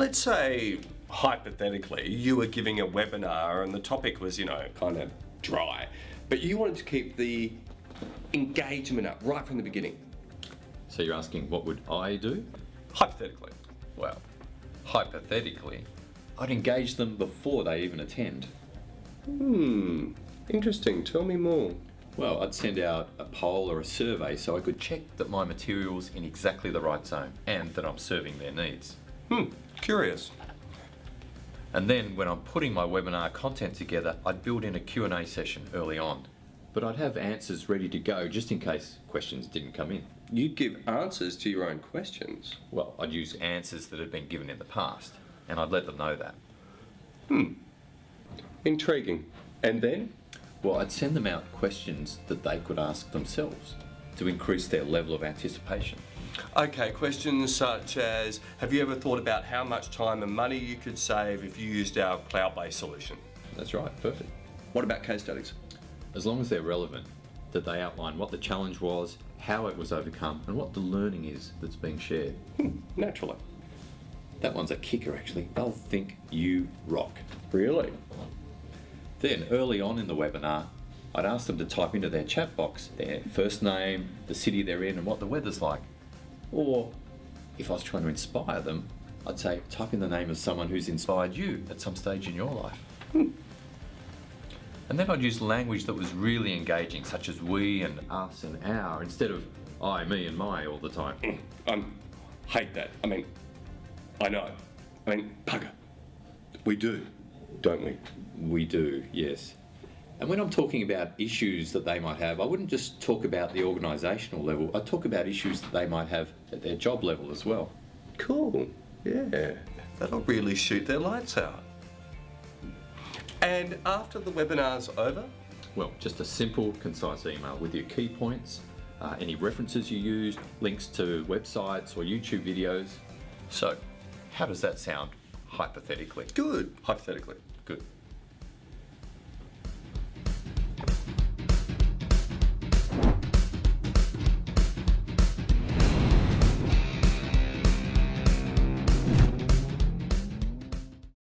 Let's say, hypothetically, you were giving a webinar and the topic was, you know, kind of dry, but you wanted to keep the engagement up right from the beginning. So you're asking what would I do? Hypothetically. Well, hypothetically, I'd engage them before they even attend. Hmm, interesting. Tell me more. Well, I'd send out a poll or a survey so I could check that my material's in exactly the right zone and that I'm serving their needs. Hmm, curious. And then when I'm putting my webinar content together, I'd build in a Q&A session early on. But I'd have answers ready to go just in case questions didn't come in. You'd give answers to your own questions. Well, I'd use answers that had been given in the past, and I'd let them know that. Hmm. Intriguing. And then? Well, I'd send them out questions that they could ask themselves to increase their level of anticipation. Okay, questions such as Have you ever thought about how much time and money you could save if you used our cloud based solution? That's right, perfect. What about case studies? As long as they're relevant, that they outline what the challenge was, how it was overcome, and what the learning is that's being shared. Hmm, naturally. That one's a kicker actually. They'll think you rock. Really? Then, early on in the webinar, I'd ask them to type into their chat box their first name, the city they're in, and what the weather's like. Or, if I was trying to inspire them, I'd say type in the name of someone who's inspired you at some stage in your life. And then I'd use language that was really engaging, such as we and us and our, instead of I, me, and my all the time. I um, hate that. I mean, I know. I mean, bugger. We do, don't we? We do, yes. And when I'm talking about issues that they might have, I wouldn't just talk about the organisational level, I'd talk about issues that they might have at their job level as well. Cool. Yeah. That'll really shoot their lights out. And after the webinar's over, Well, just a simple, concise email with your key points, uh, any references you used, links to websites or YouTube videos. So, how does that sound hypothetically? good, hypothetically. Good.